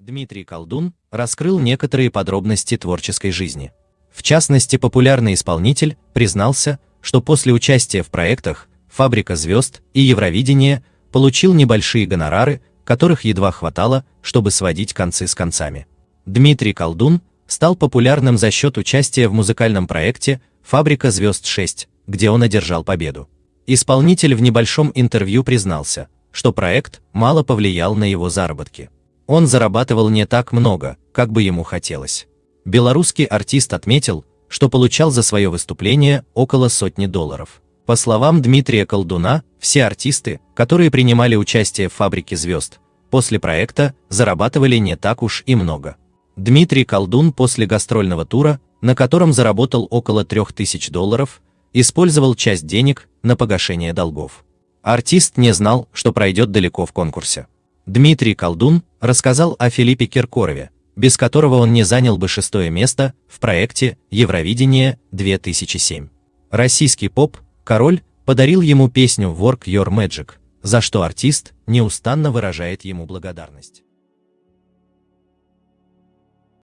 Дмитрий Колдун раскрыл некоторые подробности творческой жизни. В частности, популярный исполнитель признался, что после участия в проектах «Фабрика звезд» и «Евровидение» получил небольшие гонорары, которых едва хватало, чтобы сводить концы с концами. Дмитрий Колдун стал популярным за счет участия в музыкальном проекте «Фабрика звезд 6», где он одержал победу. Исполнитель в небольшом интервью признался, что проект мало повлиял на его заработки он зарабатывал не так много, как бы ему хотелось. Белорусский артист отметил, что получал за свое выступление около сотни долларов. По словам Дмитрия Колдуна, все артисты, которые принимали участие в «Фабрике звезд», после проекта зарабатывали не так уж и много. Дмитрий Колдун после гастрольного тура, на котором заработал около 3000 долларов, использовал часть денег на погашение долгов. Артист не знал, что пройдет далеко в конкурсе. Дмитрий Колдун рассказал о Филиппе Киркорове, без которого он не занял бы шестое место в проекте Евровидение 2007. Российский поп «Король» подарил ему песню Work Your Magic, за что артист неустанно выражает ему благодарность.